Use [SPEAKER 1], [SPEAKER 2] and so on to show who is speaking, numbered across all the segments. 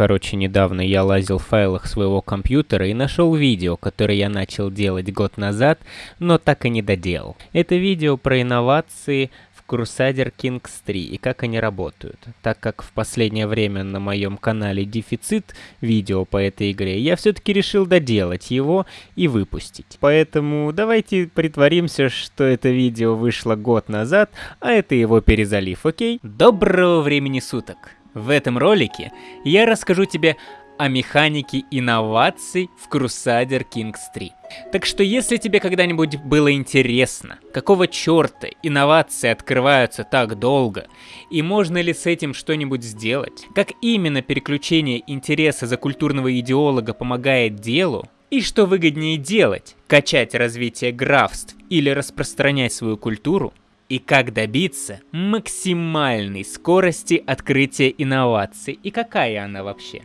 [SPEAKER 1] Короче, недавно я лазил в файлах своего компьютера и нашел видео, которое я начал делать год назад, но так и не доделал. Это видео про инновации в Crusader Kings 3 и как они работают. Так как в последнее время на моем канале дефицит видео по этой игре, я все-таки решил доделать его и выпустить. Поэтому давайте притворимся, что это видео вышло год назад, а это его перезалив, окей? Доброго времени суток! В этом ролике я расскажу тебе о механике инноваций в Crusader Kings 3. Так что если тебе когда-нибудь было интересно, какого черта инновации открываются так долго, и можно ли с этим что-нибудь сделать, как именно переключение интереса за культурного идеолога помогает делу, и что выгоднее делать, качать развитие графств или распространять свою культуру, и как добиться максимальной скорости открытия инноваций и какая она вообще.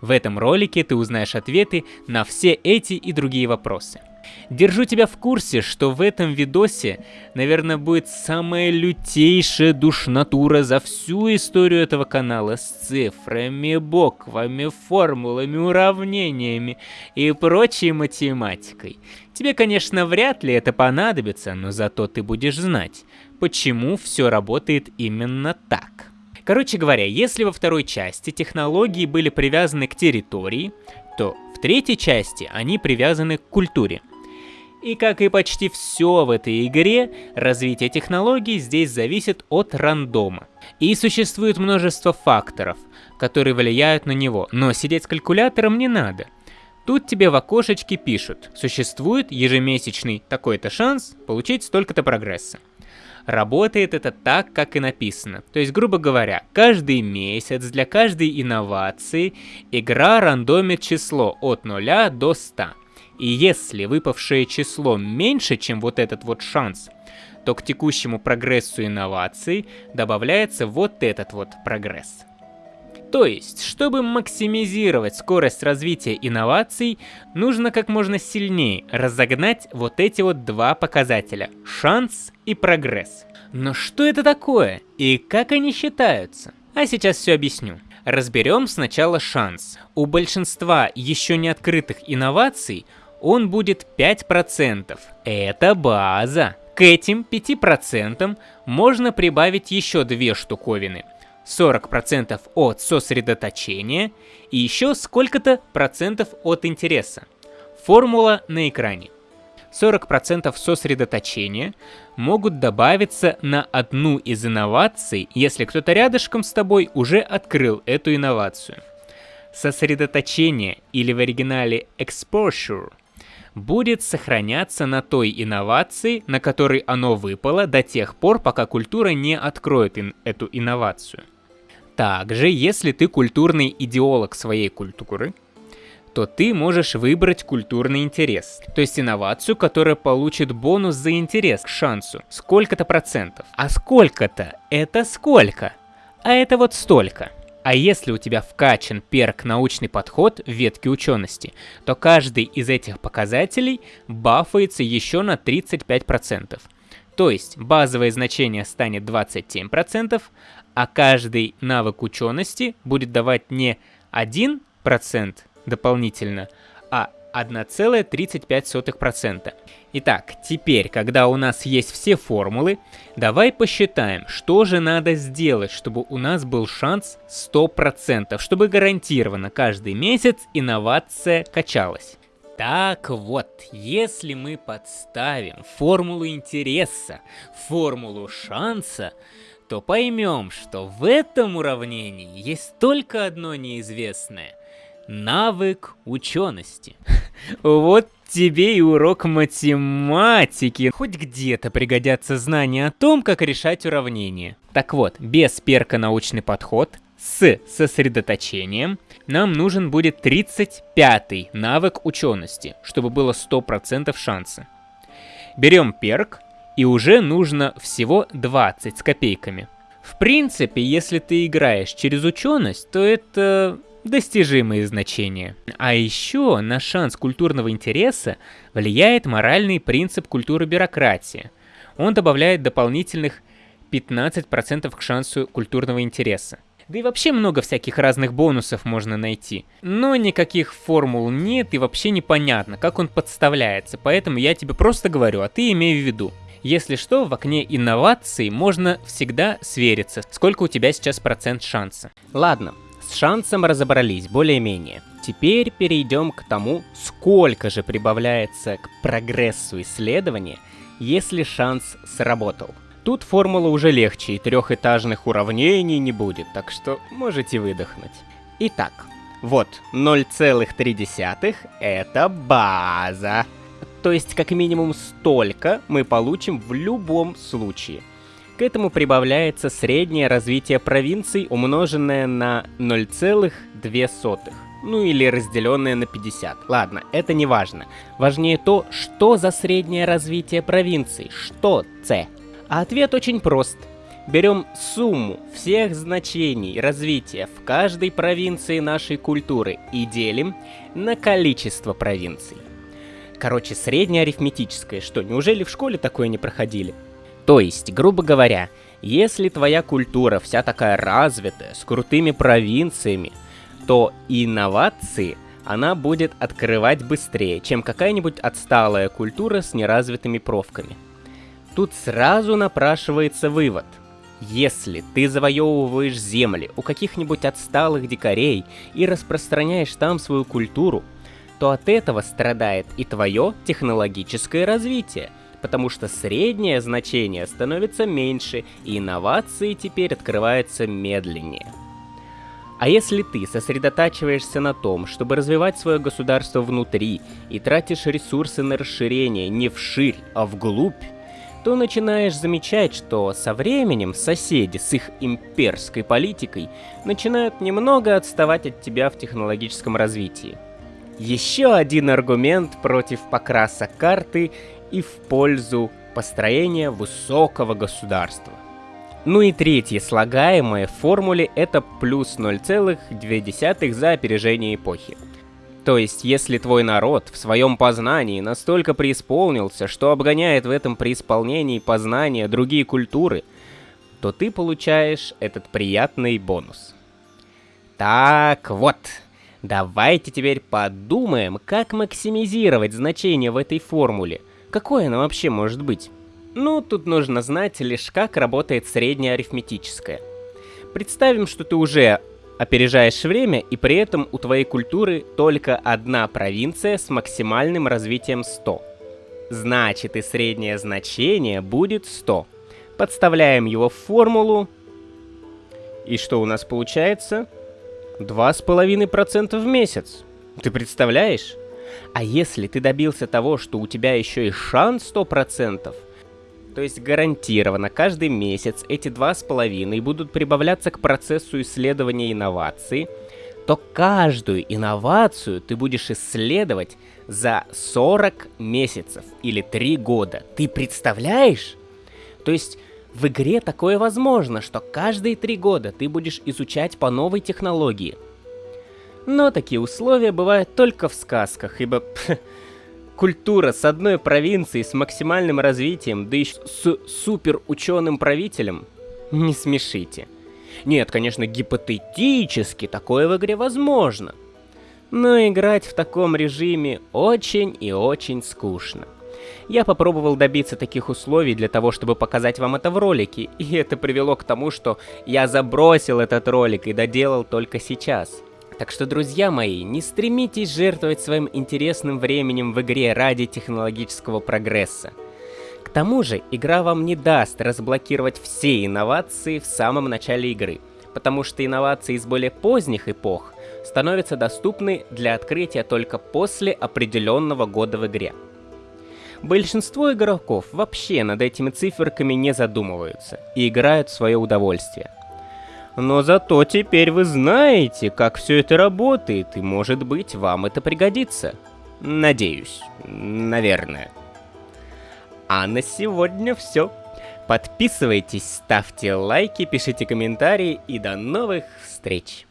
[SPEAKER 1] В этом ролике ты узнаешь ответы на все эти и другие вопросы. Держу тебя в курсе, что в этом видосе, наверное, будет самая лютейшая душнатура за всю историю этого канала с цифрами, буквами, формулами, уравнениями и прочей математикой. Тебе, конечно, вряд ли это понадобится, но зато ты будешь знать, почему все работает именно так. Короче говоря, если во второй части технологии были привязаны к территории, то в третьей части они привязаны к культуре. И как и почти все в этой игре, развитие технологий здесь зависит от рандома. И существует множество факторов, которые влияют на него, но сидеть с калькулятором не надо. Тут тебе в окошечке пишут, существует ежемесячный такой-то шанс получить столько-то прогресса. Работает это так, как и написано. То есть, грубо говоря, каждый месяц для каждой инновации игра рандомит число от 0 до 100. И если выпавшее число меньше, чем вот этот вот шанс, то к текущему прогрессу инноваций добавляется вот этот вот прогресс. То есть, чтобы максимизировать скорость развития инноваций, нужно как можно сильнее разогнать вот эти вот два показателя – шанс и прогресс. Но что это такое и как они считаются? А сейчас все объясню. Разберем сначала шанс. У большинства еще не открытых инноваций он будет 5%. Это база. К этим 5% можно прибавить еще две штуковины – 40% от сосредоточения и еще сколько-то процентов от интереса. Формула на экране. 40% сосредоточения могут добавиться на одну из инноваций, если кто-то рядышком с тобой уже открыл эту инновацию. Сосредоточение, или в оригинале exposure, будет сохраняться на той инновации, на которой оно выпало до тех пор, пока культура не откроет ин эту инновацию. Также, если ты культурный идеолог своей культуры, то ты можешь выбрать культурный интерес, то есть инновацию, которая получит бонус за интерес к шансу, сколько-то процентов. А сколько-то — это сколько? А это вот столько. А если у тебя вкачан перк научный подход в ветке учености, то каждый из этих показателей бафается еще на 35%. То есть базовое значение станет 27%, а каждый навык учености будет давать не 1% дополнительно, 1,35%. Итак, теперь, когда у нас есть все формулы, давай посчитаем, что же надо сделать, чтобы у нас был шанс 100%, чтобы гарантированно каждый месяц инновация качалась. Так вот, если мы подставим формулу интереса, формулу шанса, то поймем, что в этом уравнении есть только одно неизвестное – навык учености. Вот тебе и урок математики. Хоть где-то пригодятся знания о том, как решать уравнения. Так вот, без перка научный подход, с сосредоточением, нам нужен будет 35 навык учености, чтобы было 100% шанса. Берем перк, и уже нужно всего 20 с копейками. В принципе, если ты играешь через ученость, то это достижимые значения. А еще на шанс культурного интереса влияет моральный принцип культуры бюрократии. Он добавляет дополнительных 15% к шансу культурного интереса. Да и вообще много всяких разных бонусов можно найти. Но никаких формул нет и вообще непонятно, как он подставляется, поэтому я тебе просто говорю, а ты имей в виду. Если что, в окне инноваций можно всегда свериться, сколько у тебя сейчас процент шанса. Ладно, с шансом разобрались более-менее. Теперь перейдем к тому, сколько же прибавляется к прогрессу исследования, если шанс сработал. Тут формула уже легче, и трехэтажных уравнений не будет, так что можете выдохнуть. Итак, вот 0,3 это база. То есть как минимум столько мы получим в любом случае. К этому прибавляется среднее развитие провинций, умноженное на 0,2. Ну или разделенное на 50. Ладно, это не важно. Важнее то, что за среднее развитие провинций. Что С? А ответ очень прост. Берем сумму всех значений развития в каждой провинции нашей культуры и делим на количество провинций. Короче, среднее арифметическое. Что, неужели в школе такое не проходили? То есть, грубо говоря, если твоя культура вся такая развитая, с крутыми провинциями, то инновации она будет открывать быстрее, чем какая-нибудь отсталая культура с неразвитыми профками. Тут сразу напрашивается вывод. Если ты завоевываешь земли у каких-нибудь отсталых дикарей и распространяешь там свою культуру, то от этого страдает и твое технологическое развитие, потому что среднее значение становится меньше, и инновации теперь открываются медленнее. А если ты сосредотачиваешься на том, чтобы развивать свое государство внутри и тратишь ресурсы на расширение не вширь, а вглубь, то начинаешь замечать, что со временем соседи с их имперской политикой начинают немного отставать от тебя в технологическом развитии. Еще один аргумент против покраса карты и в пользу построения высокого государства. Ну и третье слагаемое в формуле это плюс 0,2 за опережение эпохи. То есть, если твой народ в своем познании настолько преисполнился, что обгоняет в этом преисполнении познания другие культуры, то ты получаешь этот приятный бонус. Так вот, давайте теперь подумаем, как максимизировать значение в этой формуле. Какое оно вообще может быть? Ну, тут нужно знать лишь как работает среднее арифметическое. Представим, что ты уже опережаешь время, и при этом у твоей культуры только одна провинция с максимальным развитием 100. Значит и среднее значение будет 100. Подставляем его в формулу. И что у нас получается? 2,5% в месяц. Ты представляешь? А если ты добился того, что у тебя еще и шанс 100%, то есть гарантированно каждый месяц эти два с половиной будут прибавляться к процессу исследования инноваций, то каждую инновацию ты будешь исследовать за 40 месяцев или 3 года. Ты представляешь? То есть в игре такое возможно, что каждые 3 года ты будешь изучать по новой технологии. Но такие условия бывают только в сказках, ибо культура с одной провинцией с максимальным развитием, да еще с супер ученым правителем? Не смешите. Нет, конечно, гипотетически такое в игре возможно. Но играть в таком режиме очень и очень скучно. Я попробовал добиться таких условий для того, чтобы показать вам это в ролике, и это привело к тому, что я забросил этот ролик и доделал только сейчас. Так что, друзья мои, не стремитесь жертвовать своим интересным временем в игре ради технологического прогресса. К тому же, игра вам не даст разблокировать все инновации в самом начале игры, потому что инновации из более поздних эпох становятся доступны для открытия только после определенного года в игре. Большинство игроков вообще над этими циферками не задумываются и играют в свое удовольствие. Но зато теперь вы знаете, как все это работает, и может быть вам это пригодится. Надеюсь. Наверное. А на сегодня все. Подписывайтесь, ставьте лайки, пишите комментарии и до новых встреч.